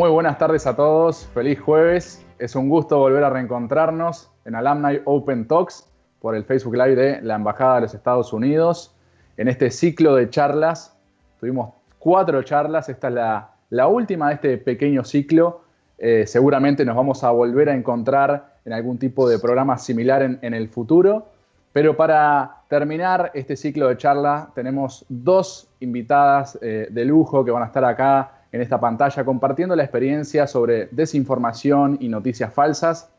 Muy buenas tardes a todos, feliz jueves. Es un gusto volver a reencontrarnos en Alumni Open Talks por el Facebook Live de la Embajada de los Estados Unidos. En este ciclo de charlas, tuvimos cuatro charlas, esta es la, última de este pequeño ciclo. Eh, seguramente nos vamos a volver a encontrar en algún tipo de programa similar en, el futuro. Pero para terminar este ciclo de charla tenemos dos invitadas eh, de lujo que van a estar acá en esta pantalla compartiendo la experiencia sobre desinformación y noticias falsas.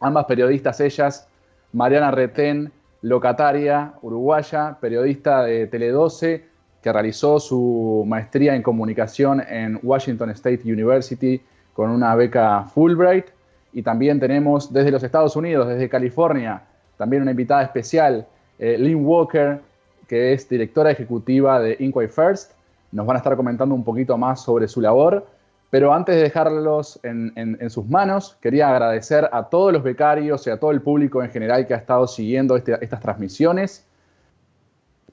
Ambas periodistas, ellas, Mariana Retén, locataria uruguaya, periodista de Tele12, que realizó su maestría en comunicación en Washington State University con una beca Fulbright. Y también tenemos desde los Estados Unidos, desde California, también una invitada especial, eh, Lynn Walker, que es directora ejecutiva de Inquiry First nos van a estar comentando un poquito más sobre su labor. Pero antes de dejarlos en, sus manos, quería agradecer a todos los becarios y a todo el público en general que ha estado siguiendo este, estas transmisiones.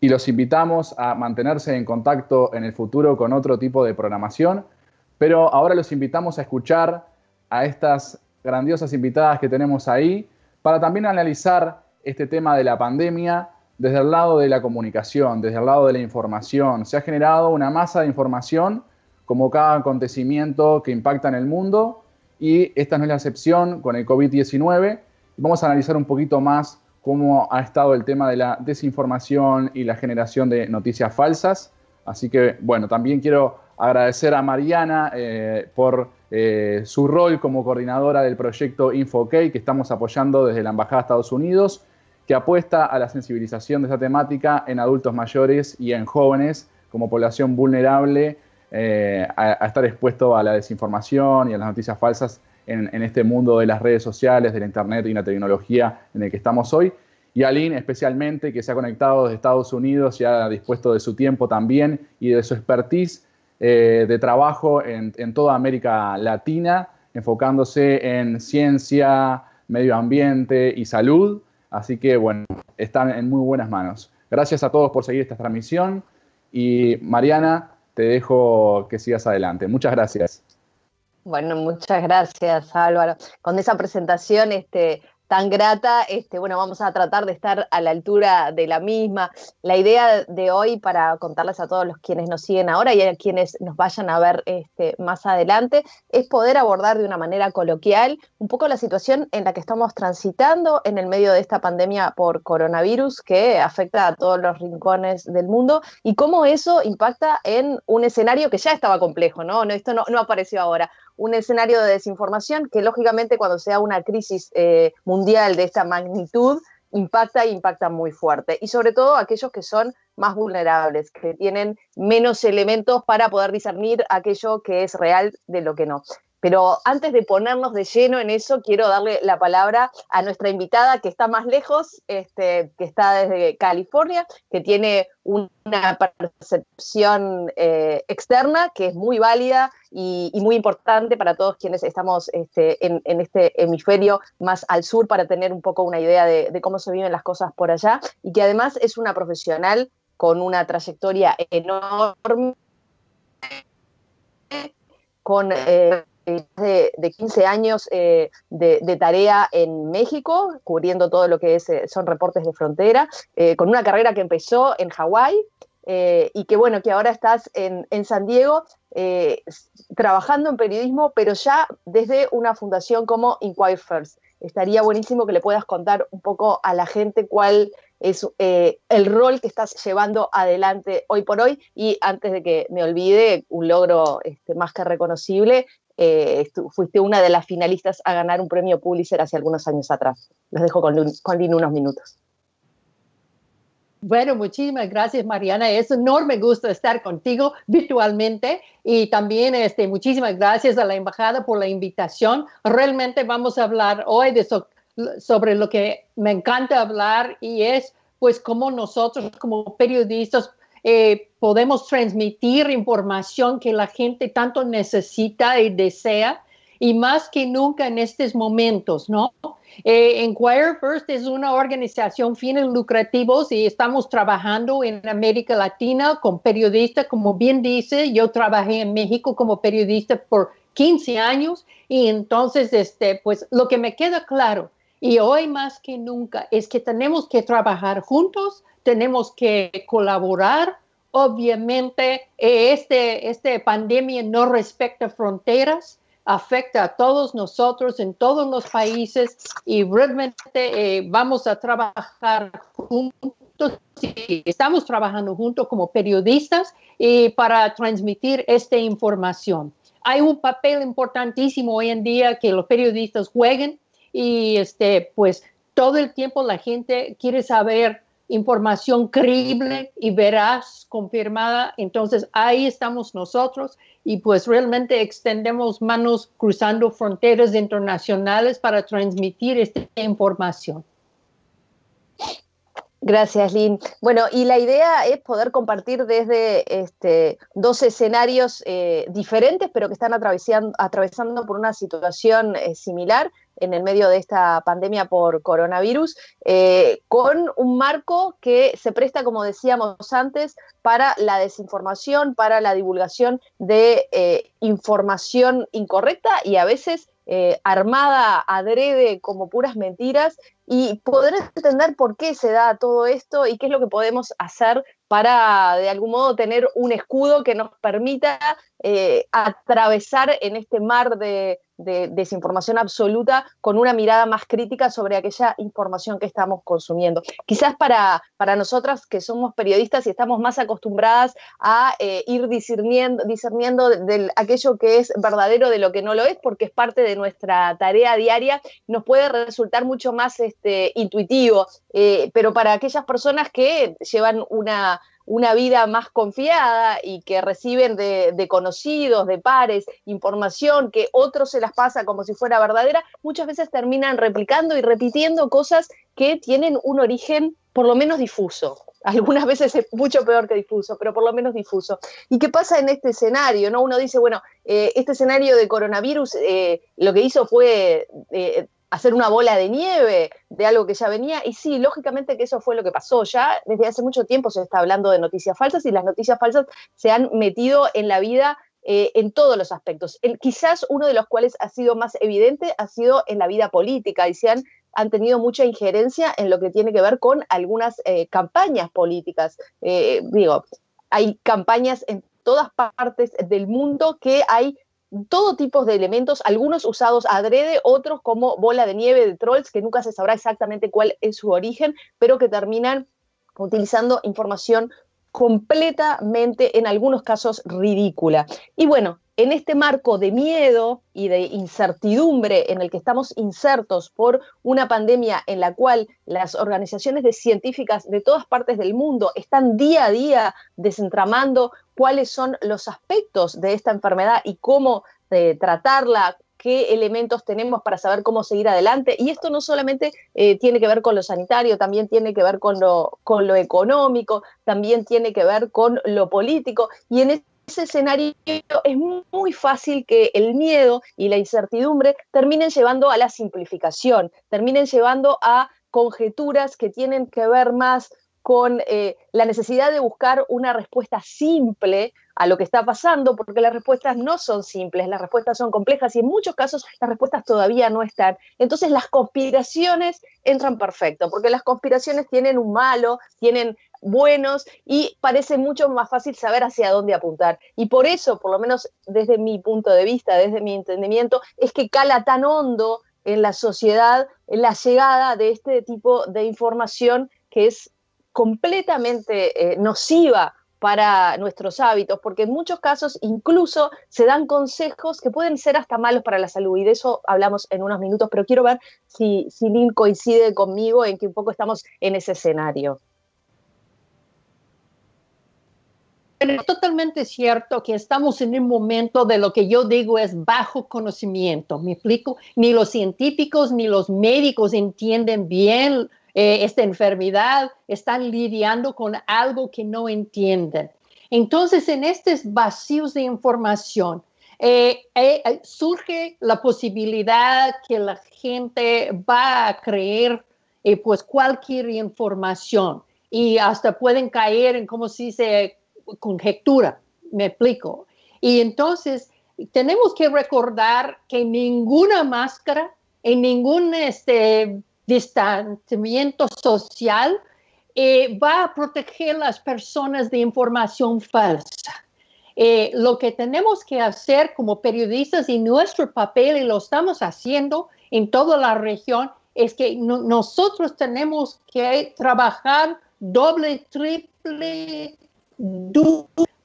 Y los invitamos a mantenerse en contacto en el futuro con otro tipo de programación. Pero ahora los invitamos a escuchar a estas grandiosas invitadas que tenemos ahí para también analizar este tema de la pandemia desde el lado de la comunicación, desde el lado de la información. Se ha generado una masa de información como cada acontecimiento que impacta en el mundo y esta no es la excepción con el COVID-19. Vamos a analizar un poquito más cómo ha estado el tema de la desinformación y la generación de noticias falsas. Así que, bueno, también quiero agradecer a Mariana eh, por eh, su rol como coordinadora del proyecto InfoK que estamos apoyando desde la Embajada de Estados Unidos que apuesta a la sensibilización de esta temática en adultos mayores y en jóvenes como población vulnerable eh, a, estar expuesto a la desinformación y a las noticias falsas en, este mundo de las redes sociales, de la internet y la tecnología en el que estamos hoy. Y Aline especialmente, que se ha conectado desde Estados Unidos y ha dispuesto de su tiempo también y de su expertise eh, de trabajo en toda América Latina, enfocándose en ciencia, medio ambiente y salud. Así que bueno, están en muy buenas manos. Gracias a todos por seguir esta transmisión y Mariana, te dejo que sigas adelante. Muchas gracias. Bueno, muchas gracias Álvaro. Con esa presentación este, tan grata, este, bueno, vamos a tratar de estar a la altura de la misma. La idea de hoy, para contarles a todos los quienes nos siguen ahora y a quienes nos vayan a ver este, más adelante, es poder abordar de una manera coloquial un poco la situación en la que estamos transitando en el medio de esta pandemia por coronavirus que afecta a todos los rincones del mundo y cómo eso impacta en un escenario que ya estaba complejo, ¿no? no esto no, no apareció ahora un escenario de desinformación que lógicamente cuando sea una crisis eh, mundial de esta magnitud impacta e impacta muy fuerte. Y sobre todo aquellos que son más vulnerables, que tienen menos elementos para poder discernir aquello que es real de lo que no. Pero antes de ponernos de lleno en eso, quiero darle la palabra a nuestra invitada que está más lejos, este, que está desde California, que tiene una percepción eh, externa que es muy válida y, muy importante para todos quienes estamos este, en, este hemisferio más al sur para tener un poco una idea de, cómo se viven las cosas por allá y que además es una profesional con una trayectoria enorme con eh, de, de 15 años eh, de, tarea en México, cubriendo todo lo que es, eh, son reportes de frontera, eh, con una carrera que empezó en Hawái y que bueno, que ahora estás en, en San Diego trabajando en periodismo, pero ya desde una fundación como Inquire First. Estaría buenísimo que le puedas contar un poco a la gente cuál es el rol que estás llevando adelante hoy por hoy. Y antes de que me olvide, un logro este, más que reconocible eh, fuiste una de las finalistas a ganar un premio Pulitzer hace algunos años atrás. Los dejo con, con Lynn unos minutos. Bueno, muchísimas gracias, Mariana. Es un enorme gusto estar contigo virtualmente y también este, muchísimas gracias a la embajada por la invitación. Realmente vamos a hablar hoy de sobre lo que me encanta hablar y es pues cómo nosotros como periodistas eh, podemos transmitir información que la gente tanto necesita y desea, y más que nunca en estos momentos, ¿no? Eh, Inquire First es una organización fines lucrativos y estamos trabajando en América Latina con periodistas, como bien dice, yo trabajé en México como periodista por 15 años y entonces, este, pues lo que me queda claro y hoy más que nunca es que tenemos que trabajar juntos, tenemos que colaborar. Obviamente, este, este pandemia no respecta fronteras, afecta a todos nosotros en todos los países y realmente eh, vamos a trabajar juntos. Estamos trabajando juntos como periodistas y para transmitir esta información. Hay un papel importantísimo hoy en día que los periodistas jueguen y este, pues todo el tiempo la gente quiere saber información creíble y veraz, confirmada. Entonces ahí estamos nosotros y pues realmente extendemos manos cruzando fronteras internacionales para transmitir esta información. Gracias, Lynn. Bueno, y la idea es poder compartir desde este, dos escenarios eh, diferentes, pero que están atravesando, por una situación eh, similar en el medio de esta pandemia por coronavirus, eh, con un marco que se presta, como decíamos antes, para la desinformación, para la divulgación de información incorrecta y a veces armada adrede como puras mentiras y poder entender por qué se da todo esto y qué es lo que podemos hacer para de algún modo tener un escudo que nos permita eh, atravesar en este mar de, desinformación absoluta con una mirada más crítica sobre aquella información que estamos consumiendo. Quizás para, para nosotras que somos periodistas y estamos más acostumbradas a eh, ir discerniendo, discerniendo de, aquello que es verdadero de lo que no lo es, porque es parte de nuestra tarea diaria, nos puede resultar mucho más este, intuitivo, eh, pero para aquellas personas que llevan una una vida más confiada y que reciben de, conocidos, de pares, información que otros se las pasa como si fuera verdadera, muchas veces terminan replicando y repitiendo cosas que tienen un origen por lo menos difuso. Algunas veces es mucho peor que difuso, pero por lo menos difuso. ¿Y qué pasa en este escenario? ¿no? Uno dice, bueno, eh, este escenario de coronavirus eh, lo que hizo fue eh, hacer una bola de nieve de algo que ya venía. Y sí, lógicamente que eso fue lo que pasó. Ya desde hace mucho tiempo se está hablando de noticias falsas y las noticias falsas se han metido en la vida eh, en todos los aspectos. quizás uno de los cuales ha sido más evidente ha sido en la vida política y se han, han tenido mucha injerencia en lo que tiene que ver con algunas eh, campañas políticas. Eh, digo, hay campañas en todas partes del mundo que hay todo tipo de elementos, algunos usados adrede, otros como bola de nieve de trolls, que nunca se sabrá exactamente cuál es su origen, pero que terminan utilizando información completamente, en algunos casos, ridícula. Y bueno, en este marco de miedo y de incertidumbre en el que estamos insertos por una pandemia en la cual las organizaciones de científicas de todas partes del mundo están día a día desentramando cuáles son los aspectos de esta enfermedad y cómo eh, tratarla, qué elementos tenemos para saber cómo seguir adelante. Y esto no solamente eh, tiene que ver con lo sanitario, también tiene que ver con lo, con lo económico, también tiene que ver con lo político. Y en ese escenario es muy fácil que el miedo y la incertidumbre terminen llevando a la simplificación, terminen llevando a conjeturas que tienen que ver más con eh, la necesidad de buscar una respuesta simple a lo que está pasando, porque las respuestas no son simples, las respuestas son complejas y en muchos casos las respuestas todavía no están. Entonces las conspiraciones entran perfecto, porque las conspiraciones tienen un malo, tienen buenos y parece mucho más fácil saber hacia dónde apuntar. Y por eso, por lo menos desde mi punto de vista, desde mi entendimiento, es que cala tan hondo en la sociedad la llegada de este tipo de información que es completamente eh, nociva para nuestros hábitos, porque en muchos casos incluso se dan consejos que pueden ser hasta malos para la salud, y de eso hablamos en unos minutos, pero quiero ver si, si Lynn coincide conmigo en que un poco estamos en ese escenario. es totalmente cierto que estamos en un momento de lo que yo digo es bajo conocimiento. ¿Me explico? Ni los científicos ni los médicos entienden bien eh, esta enfermedad, están lidiando con algo que no entienden. Entonces, en estos vacíos de información, eh, eh, surge la posibilidad que la gente va a creer pues cualquier información y hasta pueden caer en, como se dice, conjetura, me explico. Y entonces tenemos que recordar que ninguna máscara en ningún este, distanciamiento social eh, va a proteger las personas de información falsa. Eh, lo que tenemos que hacer como periodistas y nuestro papel, y lo estamos haciendo en toda la región, es que nosotros tenemos que trabajar doble, triple,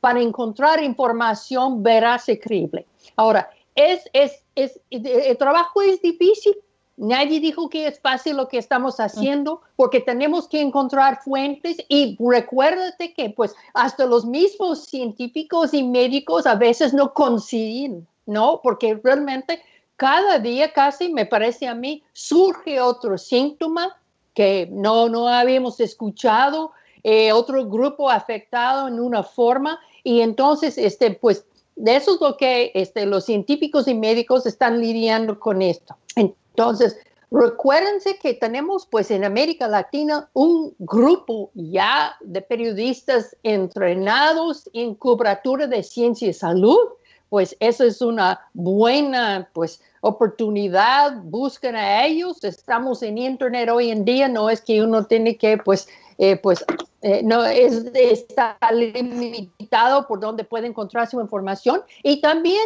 para encontrar información veraz y creíble. Ahora, es, el trabajo es difícil. Nadie dijo que es fácil lo que estamos haciendo porque tenemos que encontrar fuentes y recuérdate que pues hasta los mismos científicos y médicos a veces no coinciden, ¿no? Porque realmente cada día casi, me parece a mí, surge otro síntoma que no, no habíamos escuchado, eh, otro grupo afectado en una forma y entonces, este, pues, de eso es lo que este, los científicos y médicos están lidiando con esto. Entonces, recuérdense que tenemos, pues, en América Latina un grupo ya de periodistas entrenados en cobertura de ciencia y salud, pues eso es una buena pues oportunidad, busquen a ellos, estamos en internet hoy en día, no es que uno tiene que pues eh, pues eh, no es, está limitado por donde puede encontrar su información. Y también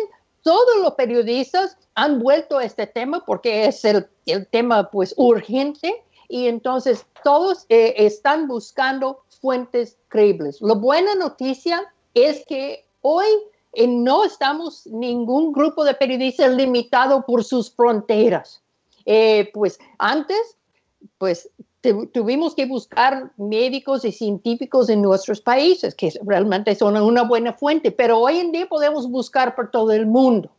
todos los periodistas han vuelto a este tema porque es el, el tema pues urgente y entonces todos eh, están buscando fuentes creíbles. La buena noticia es que hoy no estamos ningún grupo de periodistas limitado por sus fronteras. pues antes, pues tuvimos que buscar médicos y científicos en nuestros países, que realmente son una buena fuente, pero hoy en día podemos buscar por todo el mundo.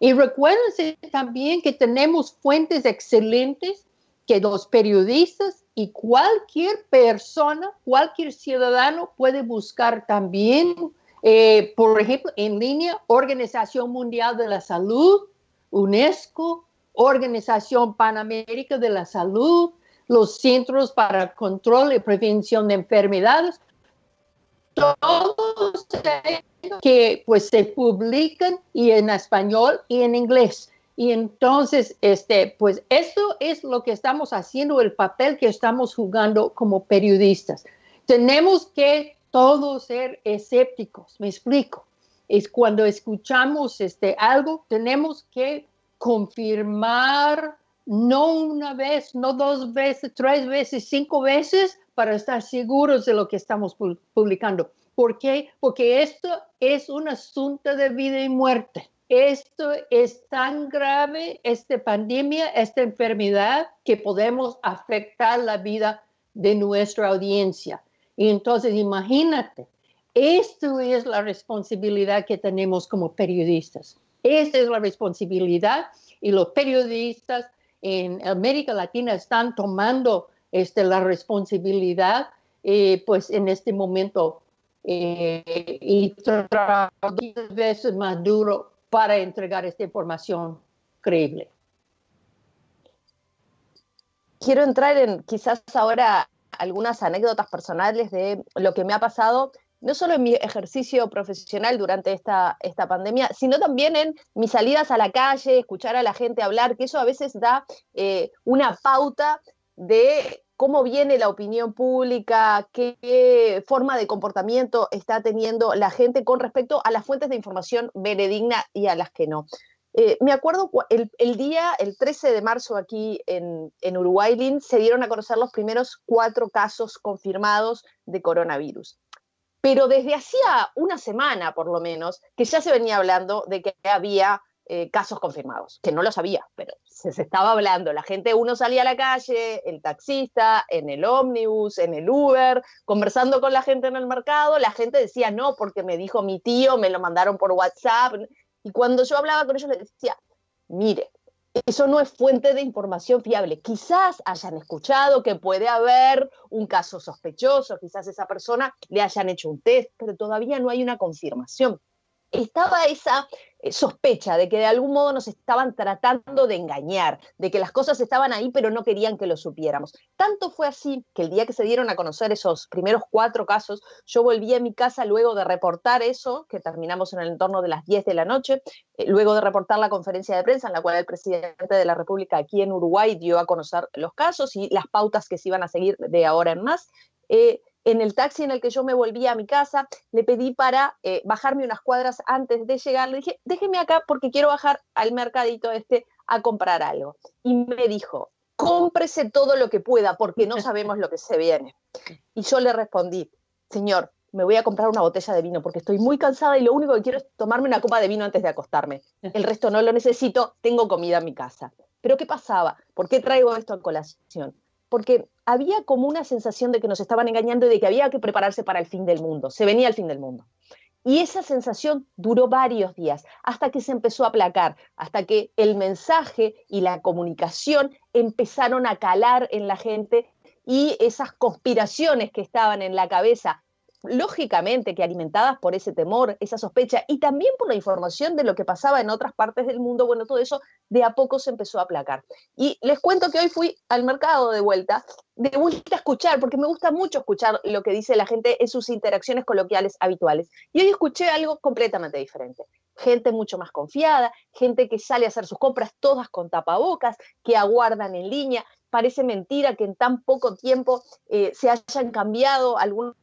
Y recuérdense también que tenemos fuentes excelentes que los periodistas y cualquier persona, cualquier ciudadano puede buscar también, eh, por ejemplo, en línea, Organización Mundial de la Salud, UNESCO, Organización Panamérica de la Salud, los Centros para Control y Prevención de Enfermedades, todos que pues se publican y en español y en inglés. Y entonces, este, pues eso es lo que estamos haciendo, el papel que estamos jugando como periodistas. Tenemos que todos ser escépticos, me explico. Es cuando escuchamos este, algo, tenemos que confirmar no una vez, no dos veces, tres veces, cinco veces para estar seguros de lo que estamos publicando. ¿Por qué? Porque esto es un asunto de vida y muerte. Esto es tan grave, esta pandemia, esta enfermedad, que podemos afectar la vida de nuestra audiencia. Y entonces imagínate, esto es la responsabilidad que tenemos como periodistas. Esta es la responsabilidad y los periodistas en América Latina están tomando este, la responsabilidad, eh, pues en este momento, eh, y trabajando veces más duro para entregar esta información creíble. Quiero entrar en quizás ahora algunas anécdotas personales de lo que me ha pasado no solo en mi ejercicio profesional durante esta, esta pandemia, sino también en mis salidas a la calle, escuchar a la gente hablar, que eso a veces da eh, una pauta de cómo viene la opinión pública, qué forma de comportamiento está teniendo la gente con respecto a las fuentes de información veredigna y a las que no. Eh, me acuerdo el, día, el 13 de marzo aquí en, en Uruguay, se dieron a conocer los primeros cuatro casos confirmados de coronavirus pero desde hacía una semana por lo menos que ya se venía hablando de que había eh, casos confirmados, que no lo sabía, pero se, estaba hablando. La gente, uno salía a la calle, el taxista, en el ómnibus, en el Uber, conversando con la gente en el mercado, la gente decía no, porque me dijo mi tío, me lo mandaron por WhatsApp. Y cuando yo hablaba con ellos les decía, mire, eso no es fuente de información fiable. Quizás hayan escuchado que puede haber un caso sospechoso, quizás esa persona le hayan hecho un test, pero todavía no hay una confirmación. Estaba esa eh, sospecha de que de algún modo nos estaban tratando de engañar, de que las cosas estaban ahí pero no querían que lo supiéramos. Tanto fue así que el día que se dieron a conocer esos primeros cuatro casos, yo volví a mi casa luego de reportar eso, que terminamos en el entorno de las 10 de la noche, eh, luego de reportar la conferencia de prensa en la cual el presidente de la República aquí en Uruguay dio a conocer los casos y las pautas que se iban a seguir de ahora en más. Eh, en el taxi en el que yo me volví a mi casa, le pedí para eh, bajarme unas cuadras antes de llegar. Le dije, déjeme acá porque quiero bajar al mercadito este a comprar algo. Y me dijo, cómprese todo lo que pueda porque no sabemos lo que se viene. Y yo le respondí, señor, me voy a comprar una botella de vino porque estoy muy cansada y lo único que quiero es tomarme una copa de vino antes de acostarme. El resto no lo necesito, tengo comida en mi casa. Pero ¿qué pasaba? ¿Por qué traigo esto a colación? Porque había como una sensación de que nos estaban engañando y de que había que prepararse para el fin del mundo, se venía el fin del mundo. Y esa sensación duró varios días, hasta que se empezó a aplacar, hasta que el mensaje y la comunicación empezaron a calar en la gente y esas conspiraciones que estaban en la cabeza lógicamente que alimentadas por ese temor, esa sospecha y también por la información de lo que pasaba en otras partes del mundo, bueno, todo eso de a poco se empezó a aplacar. Y les cuento que hoy fui al mercado de vuelta, de vuelta a escuchar, porque me gusta mucho escuchar lo que dice la gente en sus interacciones coloquiales habituales. Y hoy escuché algo completamente diferente. Gente mucho más confiada, gente que sale a hacer sus compras todas con tapabocas, que aguardan en línea. Parece mentira que en tan poco tiempo eh, se hayan cambiado algunos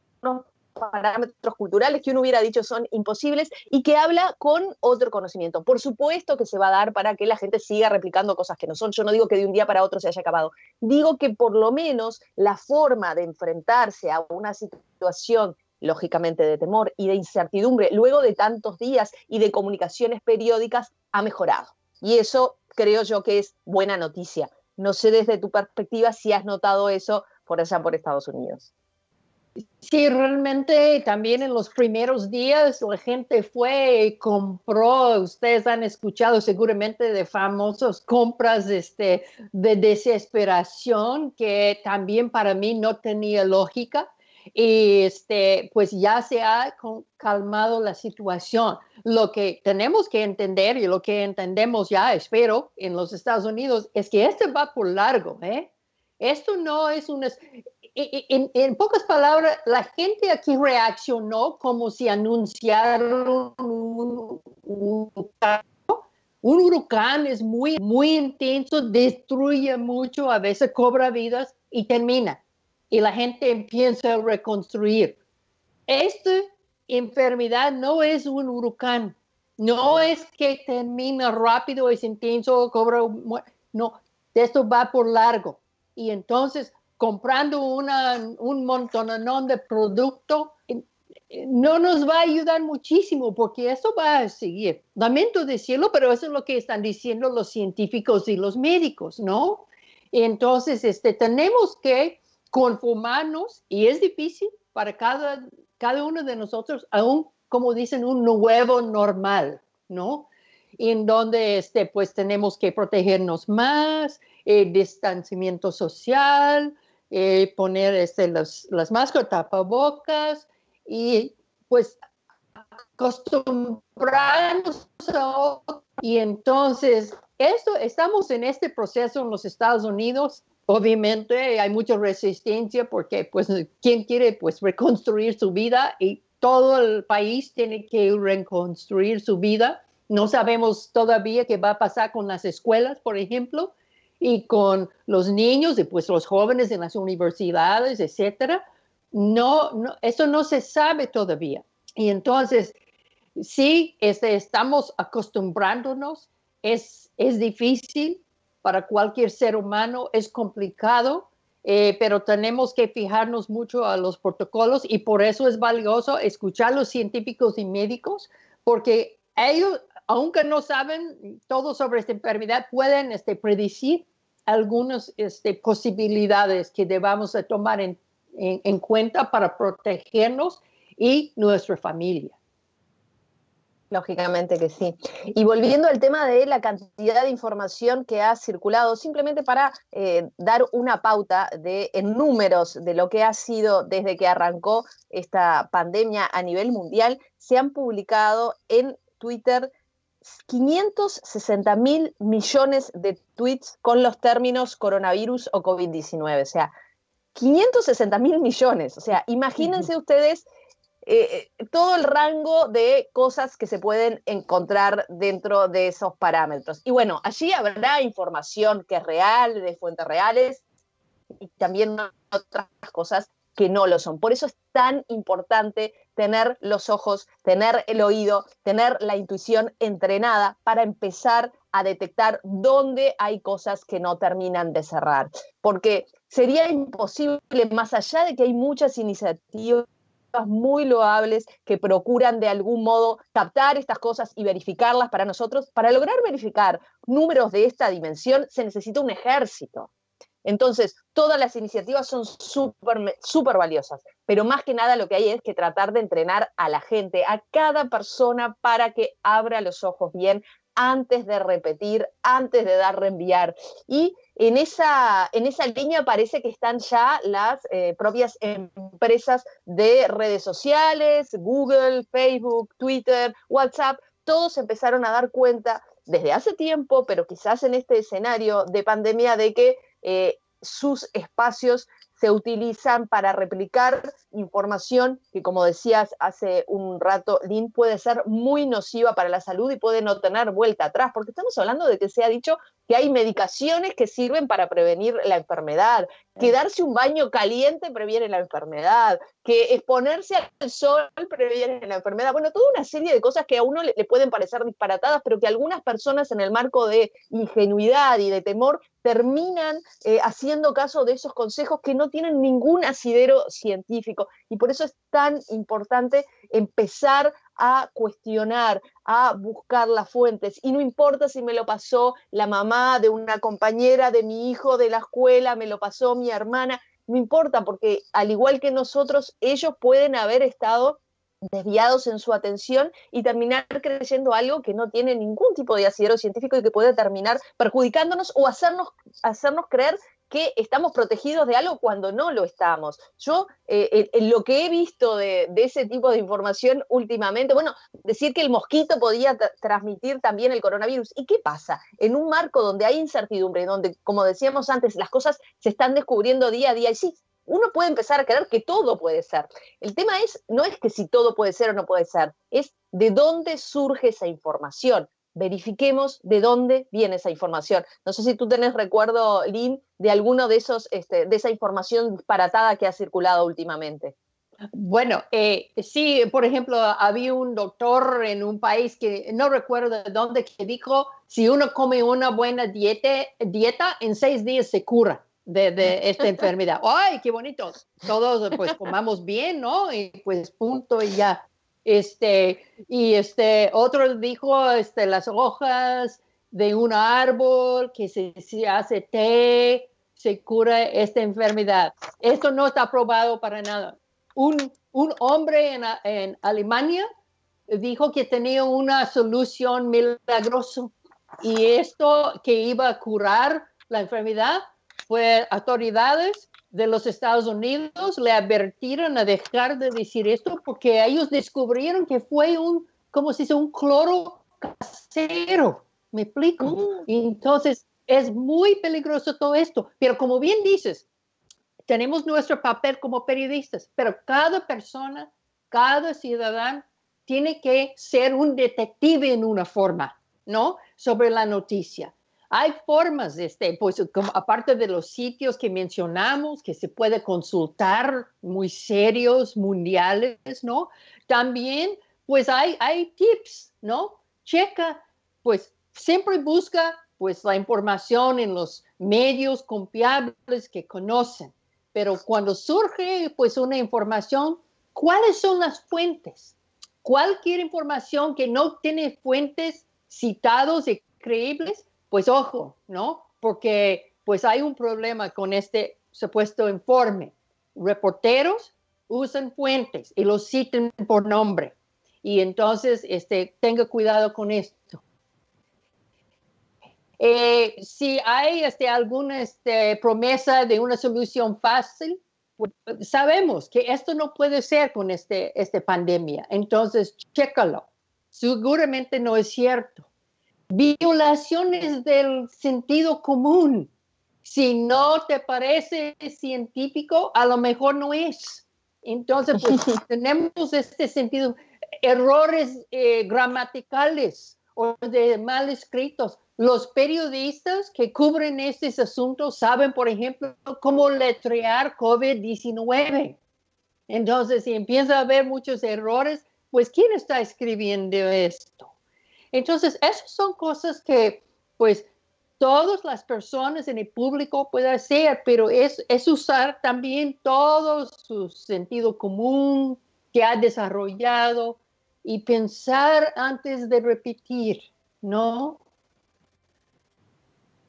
parámetros culturales que uno hubiera dicho son imposibles y que habla con otro conocimiento. Por supuesto que se va a dar para que la gente siga replicando cosas que no son. Yo no digo que de un día para otro se haya acabado. Digo que por lo menos la forma de enfrentarse a una situación lógicamente de temor y de incertidumbre, luego de tantos días y de comunicaciones periódicas, ha mejorado. Y eso creo yo que es buena noticia. No sé desde tu perspectiva si has notado eso por allá por Estados Unidos. Sí, realmente también en los primeros días la gente fue y compró, ustedes han escuchado seguramente de famosas compras este, de desesperación que también para mí no tenía lógica y este, pues ya se ha calmado la situación. Lo que tenemos que entender y lo que entendemos ya, espero, en los Estados Unidos es que este va por largo, ¿eh? Esto no es un en, pocas palabras, la gente aquí reaccionó como si anunciaron un, huracán. Un huracán es muy, muy intenso, destruye mucho, a veces cobra vidas y termina. Y la gente empieza a reconstruir. Esta enfermedad no es un huracán. No es que termina rápido, es intenso, cobra... No, esto va por largo. Y entonces comprando un montón de producto no nos va a ayudar muchísimo porque eso va a seguir. Lamento decirlo, pero eso es lo que están diciendo los científicos y los médicos, ¿no? Entonces, este, tenemos que conformarnos y es difícil para cada, cada uno de nosotros, aún como dicen, un nuevo normal, ¿no? En donde, este, pues, tenemos que protegernos más, el distanciamiento social, eh, poner este, las máscaras, tapabocas y pues acostumbrarnos a y entonces esto estamos en este proceso en los Estados Unidos. Obviamente hay mucha resistencia porque pues quién quiere pues reconstruir su vida y todo el país tiene que reconstruir su vida. No sabemos todavía qué va a pasar con las escuelas por ejemplo y con los niños y pues los jóvenes en las universidades, etcétera. No, no, eso no se sabe todavía. Y entonces, sí, este, estamos acostumbrándonos, es, es difícil para cualquier ser humano, es complicado, eh, pero tenemos que fijarnos mucho a los protocolos y por eso es valioso escuchar a los científicos y médicos, porque ellos, aunque no saben todo sobre esta enfermedad, pueden este, predecir algunas este, posibilidades que debamos tomar en, en cuenta para protegernos y nuestra familia. Lógicamente que sí. Y volviendo al tema de la cantidad de información que ha circulado, simplemente para eh, dar una pauta de, en números de lo que ha sido desde que arrancó esta pandemia a nivel mundial, se han publicado en Twitter 560 mil millones de tweets con los términos coronavirus o COVID-19. O sea, 560 mil millones. O sea, imagínense ustedes eh, eh, todo el rango de cosas que se pueden encontrar dentro de esos parámetros. Y bueno, allí habrá información que es real, de fuentes reales, y también otras cosas que no lo son. Por eso es tan importante tener los ojos, tener el oído, tener la intuición entrenada para empezar a detectar dónde hay cosas que no terminan de cerrar. Porque sería imposible, más allá de que hay muchas iniciativas muy loables que procuran de algún modo captar estas cosas y verificarlas para nosotros. Para lograr verificar números de esta dimensión se necesita un ejército. Entonces, todas las iniciativas son súper super valiosas, pero más que nada lo que hay es que tratar de entrenar a la gente, a cada persona para que abra los ojos bien antes de repetir, antes de dar reenviar. Y en esa, en esa línea parece que están ya las eh, propias empresas de redes sociales, Google, Facebook, Twitter, WhatsApp, todos empezaron a dar cuenta desde hace tiempo, pero quizás en este escenario de pandemia, de que eh, sus espacios se utilizan para replicar información que, como decías hace un rato, Lynn, puede ser muy nociva para la salud y puede no tener vuelta atrás, porque estamos hablando de que se ha dicho que hay medicaciones que sirven para prevenir la enfermedad, que darse un baño caliente previene la enfermedad, que exponerse al sol previene la enfermedad. Bueno, toda una serie de cosas que a uno le, pueden parecer disparatadas, pero que algunas personas en el marco de ingenuidad y de temor terminan eh, haciendo caso de esos consejos que no tienen ningún asidero científico. Y por eso es tan importante empezar a cuestionar, a buscar las fuentes. Y no importa si me lo pasó la mamá de una compañera de mi hijo de la escuela, me lo pasó mi hermana, no importa, porque al igual que nosotros, ellos pueden haber estado desviados en su atención y terminar creyendo algo que no tiene ningún tipo de asidero científico y que puede terminar perjudicándonos o hacernos, hacernos creer que estamos protegidos de algo cuando no lo estamos. Yo, eh, en, lo que he visto de, ese tipo de información últimamente, bueno, decir que el mosquito podía transmitir también el coronavirus. ¿Y qué pasa? En un marco donde hay incertidumbre, donde, como decíamos antes, las cosas se están descubriendo día a día, y sí, uno puede empezar a creer que todo puede ser. El tema es, no es que si todo puede ser o no puede ser, es de dónde surge esa información verifiquemos de dónde viene esa información. No sé si tú tenés recuerdo, Lynn, de alguno de esos, este, de esa información disparatada que ha circulado últimamente. Bueno, eh, sí, por ejemplo, había un doctor en un país que no recuerdo de dónde que dijo, si uno come una buena dieta, dieta en seis días se cura de, de esta enfermedad. ¡Ay, qué bonito! Todos pues comamos bien, ¿no? Y pues punto y ya. Este, y este, otro dijo, este, las hojas de un árbol que se, hace té, se cura esta enfermedad. Esto no está probado para nada. Un, un hombre en, en, Alemania dijo que tenía una solución milagrosa y esto que iba a curar la enfermedad fue autoridades de los Estados Unidos le advirtieron a dejar de decir esto porque ellos descubrieron que fue un, como se dice, un cloro casero. ¿Me explico? Mm. Entonces, es muy peligroso todo esto. Pero como bien dices, tenemos nuestro papel como periodistas, pero cada persona, cada ciudadano tiene que ser un detective en una forma, ¿no? Sobre la noticia. Hay formas, de este, pues aparte de los sitios que mencionamos, que se puede consultar, muy serios, mundiales, ¿no? También, pues hay, hay tips, ¿no? Checa, pues siempre busca, pues la información en los medios confiables que conocen. Pero cuando surge, pues una información, ¿cuáles son las fuentes? Cualquier información que no tiene fuentes citados y creíbles, pues ojo, ¿no? Porque pues hay un problema con este supuesto informe. Reporteros usan fuentes y los citan por nombre. Y entonces, este, tenga cuidado con esto. Eh, si hay este, alguna este, promesa de una solución fácil, pues, sabemos que esto no puede ser con este, esta pandemia. Entonces, chécalo. seguramente no es cierto. Violaciones del sentido común. Si no te parece científico, a lo mejor no es. Entonces, pues tenemos este sentido, errores eh, gramaticales o de mal escritos. Los periodistas que cubren estos asuntos saben, por ejemplo, cómo letrear COVID-19. Entonces, si empieza a haber muchos errores, pues ¿quién está escribiendo esto? Entonces, esas son cosas que, pues, todas las personas en el público pueden hacer, pero es, es usar también todo su sentido común que ha desarrollado y pensar antes de repetir, ¿no?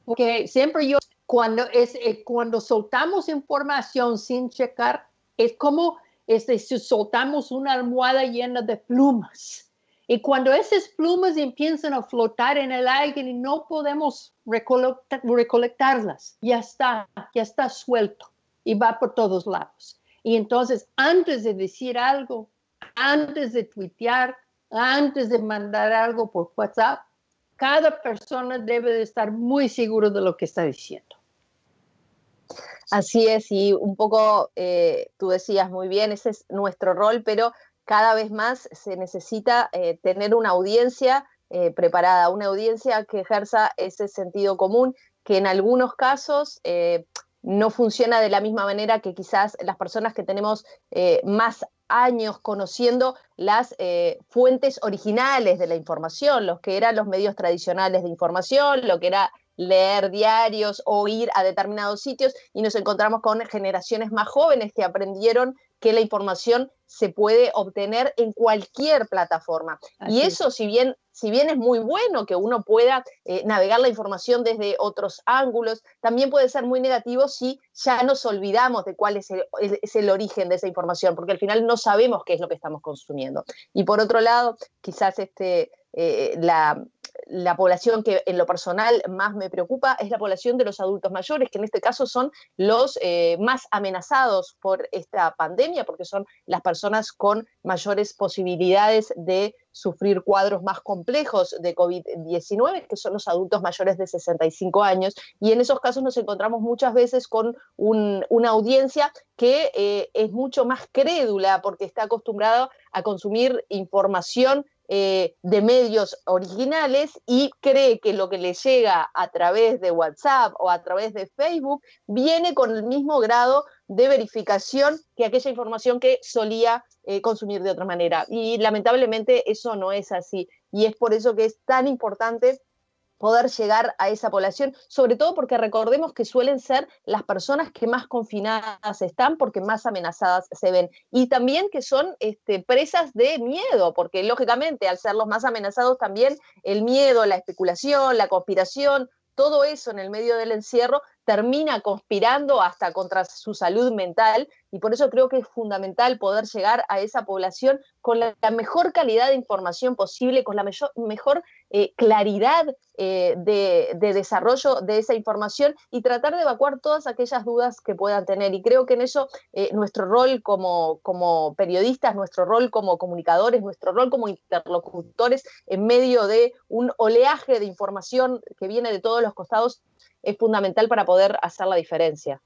Porque siempre yo, cuando, es, eh, cuando soltamos información sin checar, es como este, si soltamos una almohada llena de plumas. Y cuando esas plumas empiezan a flotar en el aire y no podemos recolectarlas, ya está, ya está suelto y va por todos lados. Y entonces, antes de decir algo, antes de tuitear, antes de mandar algo por WhatsApp, cada persona debe de estar muy seguro de lo que está diciendo. Así es, y un poco eh, tú decías muy bien, ese es nuestro rol, pero cada vez más se necesita eh, tener una audiencia eh, preparada, una audiencia que ejerza ese sentido común, que en algunos casos no funciona de la misma manera que quizás las personas que tenemos más años conociendo las fuentes originales de la información, los que eran los medios tradicionales de información, lo que era leer diarios o ir a determinados sitios y nos encontramos con generaciones más jóvenes que aprendieron que la información se puede obtener en cualquier plataforma. y eso, si bien, si bien es muy bueno que uno pueda eh, navegar la información desde otros ángulos, también puede ser muy negativo si ya nos olvidamos de cuál es el, es el origen de esa información, porque al final no sabemos qué es lo que estamos consumiendo. Y por otro lado, quizás este, eh, la, la población que en lo personal más me preocupa es la población de los adultos mayores, que en este caso son los eh, más amenazados por esta pandemia, porque son las personas con mayores posibilidades de sufrir cuadros más complejos de COVID-19, que son los adultos mayores de 65 años. Y en esos casos nos encontramos muchas veces con una audiencia que eh, es mucho más crédula porque está acostumbrada a consumir información eh, de medios originales y cree que lo que le llega a través de WhatsApp o a través de Facebook viene con el mismo grado de verificación que aquella información que solía eh, consumir de otra manera. Y lamentablemente eso no es así. Y es por eso que es tan importante poder llegar a esa población, sobre todo porque recordemos que suelen ser las personas que más confinadas están porque más amenazadas se ven. Y también que son este, presas de miedo, porque lógicamente al ser los más amenazados también el miedo, la especulación, la conspiración, todo eso en el medio del encierro termina conspirando hasta contra su salud mental y por eso creo que es fundamental poder llegar a esa población con la, mejor calidad de información posible, con la mejor eh, claridad eh, de, desarrollo de esa información y tratar de evacuar todas aquellas dudas que puedan tener. Y creo que en eso eh, nuestro rol como, como periodistas, nuestro rol como comunicadores, nuestro rol como interlocutores en medio de un oleaje de información que viene de todos los costados es fundamental para poder hacer la diferencia.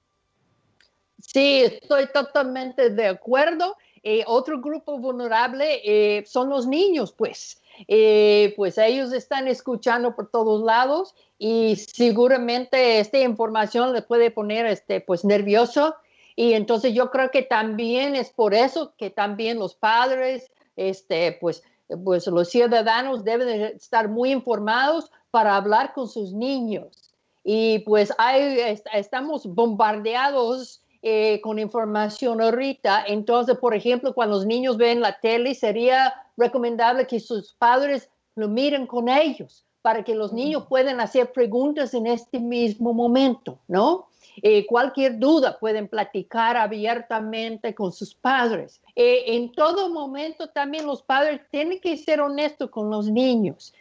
Sí, estoy totalmente de acuerdo. Eh, otro grupo vulnerable eh, son los niños, pues. Eh, pues ellos están escuchando por todos lados y seguramente esta información les puede poner este, pues nervioso y entonces yo creo que también es por eso que también los padres, este, pues, pues los ciudadanos deben estar muy informados para hablar con sus niños. Y pues hay, estamos bombardeados eh, con información ahorita. Entonces, por ejemplo, cuando los niños ven la tele, sería recomendable que sus padres lo miren con ellos para que los niños puedan hacer preguntas en este mismo momento, ¿no? Eh, cualquier duda pueden platicar abiertamente con sus padres. Eh, en todo momento también los padres tienen que ser honestos con los niños.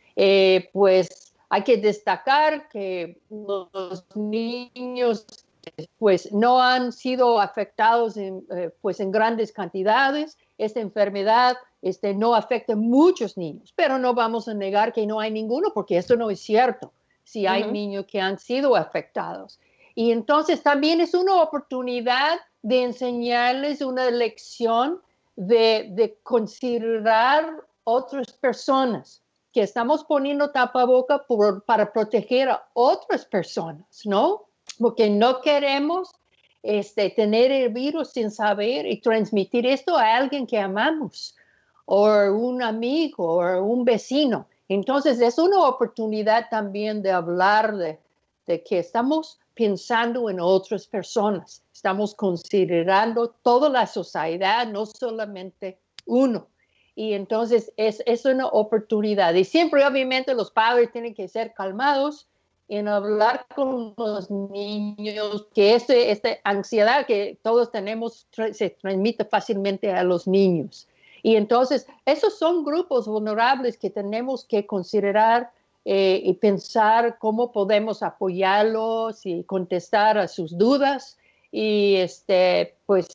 pues hay que destacar que los niños pues no han sido afectados en, eh, pues en grandes cantidades. Esta enfermedad este, no afecta a muchos niños, pero no vamos a negar que no hay ninguno porque esto no es cierto. Si hay niños que han sido afectados. Y entonces también es una oportunidad de enseñarles una lección de, de considerar otras personas, que estamos poniendo tapaboca para proteger a otras personas, ¿no? Porque no queremos este, tener el virus sin saber y transmitir esto a alguien que amamos, o un amigo, o un vecino. Entonces es una oportunidad también de hablar de, de que estamos pensando en otras personas, estamos considerando toda la sociedad, no solamente uno. Y entonces es, es una oportunidad. Y siempre, obviamente, los padres tienen que ser calmados en hablar con los niños, que este, esta ansiedad que todos tenemos se transmite fácilmente a los niños. Y entonces, esos son grupos vulnerables que tenemos que considerar eh, y pensar cómo podemos apoyarlos y contestar a sus dudas. Y este, pues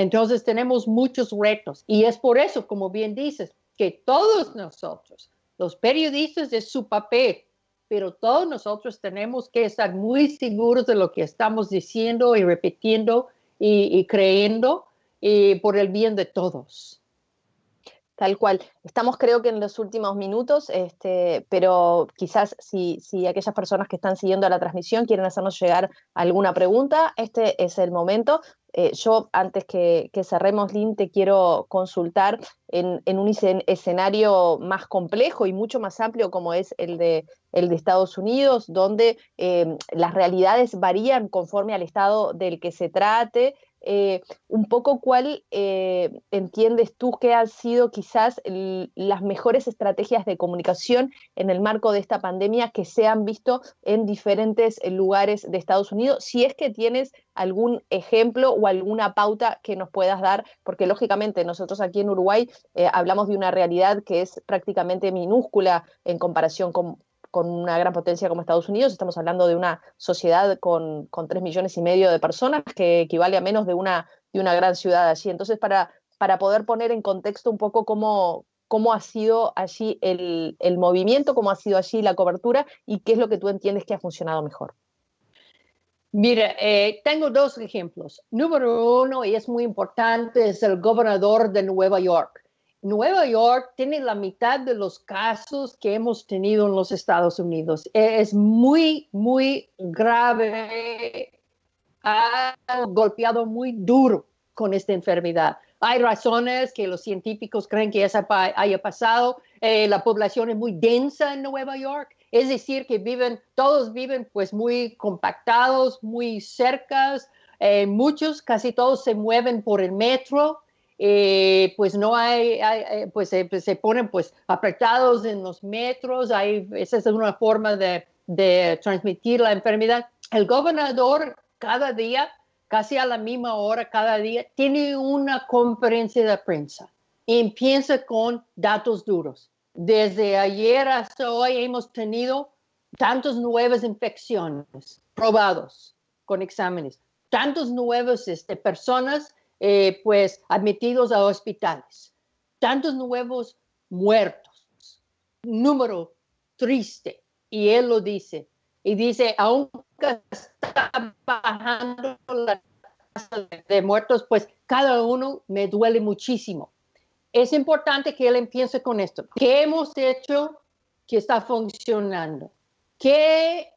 entonces tenemos muchos retos y es por eso, como bien dices, que todos nosotros, los periodistas es su papel, pero todos nosotros tenemos que estar muy seguros de lo que estamos diciendo y repitiendo y, creyendo y por el bien de todos. Tal cual. Estamos creo que en los últimos minutos, este, pero quizás si, si, aquellas personas que están siguiendo la transmisión quieren hacernos llegar alguna pregunta, este es el momento. Eh, yo, antes que, cerremos, Lynn, te quiero consultar en, un escenario más complejo y mucho más amplio como es el de, el de Estados Unidos, donde eh, las realidades varían conforme al estado del que se trate eh, un poco cuál eh, entiendes tú que han sido quizás las mejores estrategias de comunicación en el marco de esta pandemia que se han visto en diferentes lugares de Estados Unidos, si es que tienes algún ejemplo o alguna pauta que nos puedas dar, porque lógicamente nosotros aquí en Uruguay eh, hablamos de una realidad que es prácticamente minúscula en comparación con, con una gran potencia como Estados Unidos, estamos hablando de una sociedad con, con 3 millones y medio de personas, que equivale a menos de una, de una gran ciudad allí. Entonces, para, para poder poner en contexto un poco cómo, cómo ha sido allí el, el, movimiento, cómo ha sido allí la cobertura y qué es lo que tú entiendes que ha funcionado mejor. Mira, eh, tengo dos ejemplos. Número uno, y es muy importante, es el gobernador de Nueva York. Nueva York tiene la mitad de los casos que hemos tenido en los Estados Unidos. Es muy, muy grave. Ha golpeado muy duro con esta enfermedad. Hay razones que los científicos creen que eso haya pasado. Eh, la población es muy densa en Nueva York. Es decir, que viven, todos viven pues muy compactados, muy cercas. Eh, muchos, casi todos se mueven por el metro. Eh, pues no hay, eh, pues, pues, se ponen pues apretados en los metros, hay, esa es una forma de, de transmitir la enfermedad. El gobernador cada día, casi a la misma hora cada día, tiene una conferencia de prensa empieza con datos duros. Desde ayer hasta hoy hemos tenido tantas nuevas infecciones probados con exámenes, tantas nuevas este, personas eh, pues admitidos a hospitales, tantos nuevos muertos, número triste, y él lo dice, y dice, aunque está bajando la tasa de muertos, pues cada uno me duele muchísimo. Es importante que él empiece con esto. ¿Qué hemos hecho que está funcionando? ¿Qué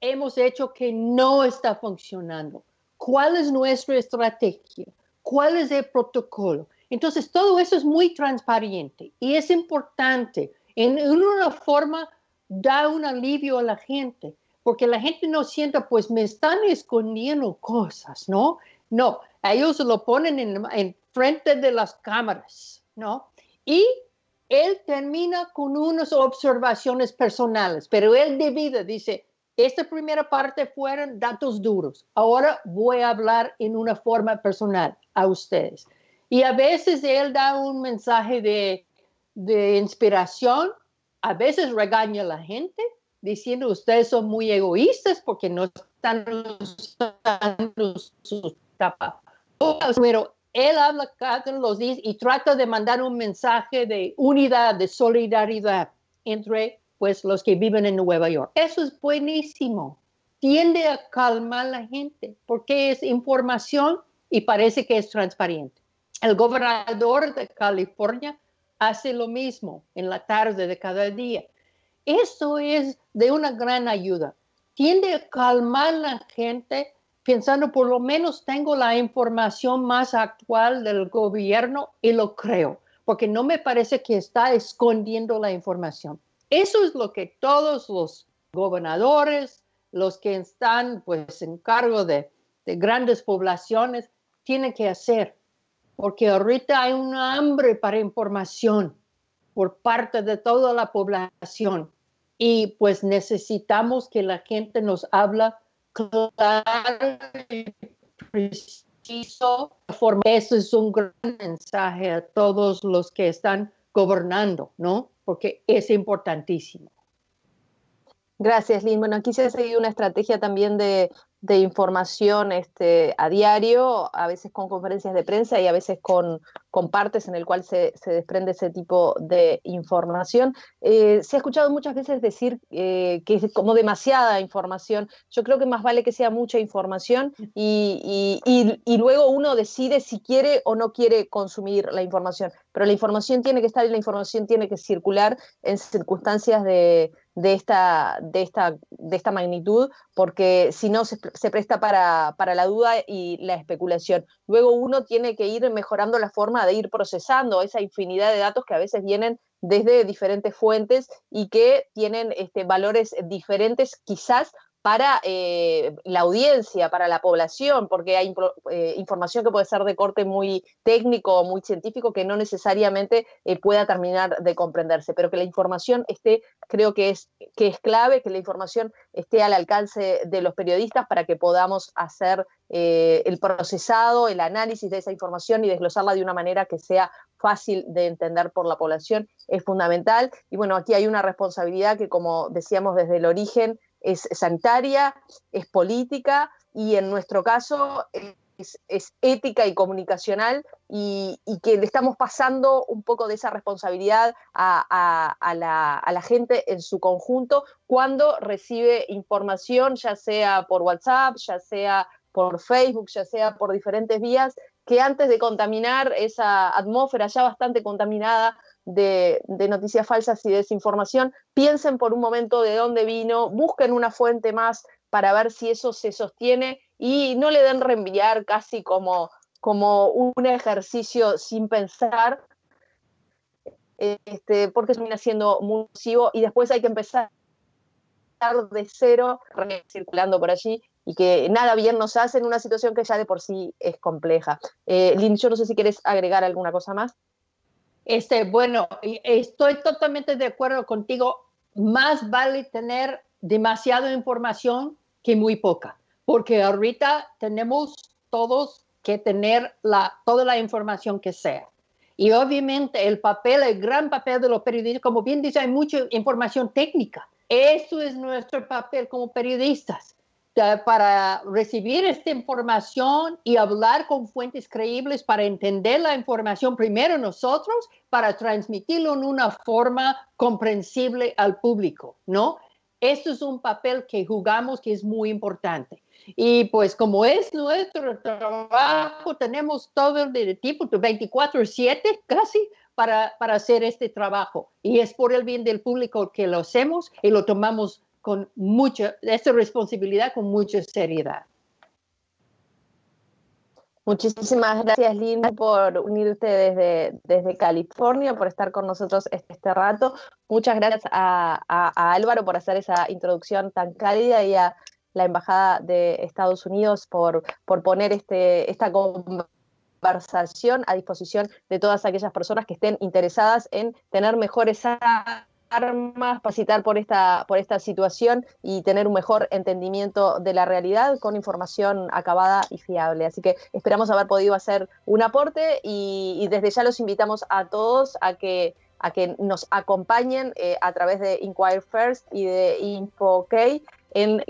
hemos hecho que no está funcionando? ¿Cuál es nuestra estrategia? Cuál es el protocolo. Entonces, todo eso es muy transparente y es importante. En, una forma, da un alivio a la gente, porque la gente no sienta, pues me están escondiendo cosas, ¿no? No, ellos lo ponen en, en frente de las cámaras, ¿no? Y él termina con unas observaciones personales, pero él divide, dice, esta primera parte fueron datos duros. Ahora voy a hablar en una forma personal a ustedes. Y a veces él da un mensaje de, inspiración, a veces regaña a la gente diciendo ustedes son muy egoístas porque no están usando sus tapas. Pero él habla cada los días y trata de mandar un mensaje de unidad, de solidaridad entre pues los que viven en Nueva York. Eso es buenísimo. Tiende a calmar a la gente porque es información y parece que es transparente. El gobernador de California hace lo mismo en la tarde de cada día. Eso es de una gran ayuda. Tiende a calmar a la gente pensando por lo menos tengo la información más actual del gobierno y lo creo, porque no me parece que está escondiendo la información. Eso es lo que todos los gobernadores, los que están pues en cargo de, de grandes poblaciones, tienen que hacer, porque ahorita hay un hambre para información por parte de toda la población y pues necesitamos que la gente nos habla claro y preciso. Eso es un gran mensaje a todos los que están gobernando, ¿no? Porque es importantísimo. Gracias, Lynn. Bueno, aquí se ha seguido una estrategia también de de información este, a diario, a veces con conferencias de prensa y a veces con, con partes en el cual se, desprende ese tipo de información. Eh, se ha escuchado muchas veces decir eh, que es como demasiada información. Yo creo que más vale que sea mucha información y, y, luego uno decide si quiere o no quiere consumir la información. Pero la información tiene que estar y la información tiene que circular en circunstancias de, de esta, de esta, de esta magnitud, porque si no se, presta para, la duda y la especulación. Luego uno tiene que ir mejorando la forma de ir procesando esa infinidad de datos que a veces vienen desde diferentes fuentes y que tienen este, valores diferentes quizás para eh, la audiencia, para la población, porque hay eh, información que puede ser de corte muy técnico o muy científico que no necesariamente eh, pueda terminar de comprenderse, pero que la información esté, creo que es, que es clave, que la información esté al alcance de los periodistas para que podamos hacer el procesado, el análisis de esa información y desglosarla de una manera que sea fácil de entender por la población, es fundamental. Y bueno, aquí hay una responsabilidad que, como decíamos desde el origen, es sanitaria, es política y en nuestro caso es, ética y comunicacional y, que le estamos pasando un poco de esa responsabilidad a, la, gente en su conjunto cuando recibe información, ya sea por WhatsApp, ya sea por Facebook, ya sea por diferentes vías, que antes de contaminar esa atmósfera ya bastante contaminada de, noticias falsas y desinformación, piensen por un momento de dónde vino, busquen una fuente más para ver si eso se sostiene y no le den reenviar casi como, como un ejercicio sin pensar, este, porque termina siendo muy nocivo y después hay que empezar de cero circulando por allí y que nada bien nos hace en una situación que ya de por sí es compleja. Eh, Lynn, yo no sé si quieres agregar alguna cosa más. Este, bueno, estoy totalmente de acuerdo contigo. Más vale tener demasiada información que muy poca, porque ahorita tenemos todos que tener la, toda la información que sea. Y obviamente el papel, el gran papel de los periodistas, como bien dice, hay mucha información técnica. Eso es nuestro papel como periodistas para recibir esta información y hablar con fuentes creíbles para entender la información primero nosotros, para transmitirlo en una forma comprensible al público, ¿no? Esto es un papel que jugamos que es muy importante. Y pues como es nuestro trabajo, tenemos todo el tipo, 24/7 casi, para, para hacer este trabajo. Y es por el bien del público que lo hacemos y lo tomamos con mucha, esta responsabilidad con mucha seriedad. Muchísimas gracias, Linda, por unirte desde, desde California, por estar con nosotros este, este rato. Muchas gracias a, Álvaro por hacer esa introducción tan cálida y a la Embajada de Estados Unidos por, por poner este, esta conversación a disposición de todas aquellas personas que estén interesadas en tener mejores armas, capacitar por esta, por esta situación y tener un mejor entendimiento de la realidad con información acabada y fiable. Así que esperamos haber podido hacer un aporte y, desde ya los invitamos a todos a que a que nos acompañen eh, a través de Inquire First y de InfoK en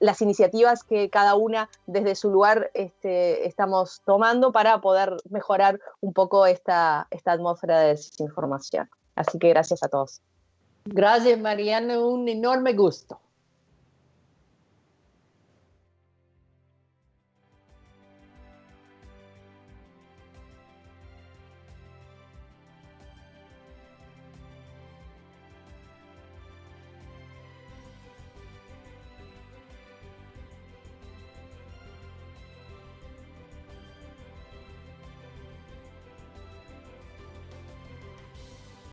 las iniciativas que cada una desde su lugar este, estamos tomando para poder mejorar un poco esta, esta atmósfera de desinformación. Así que gracias a todos. Gracias, Mariana. Un enorme gusto.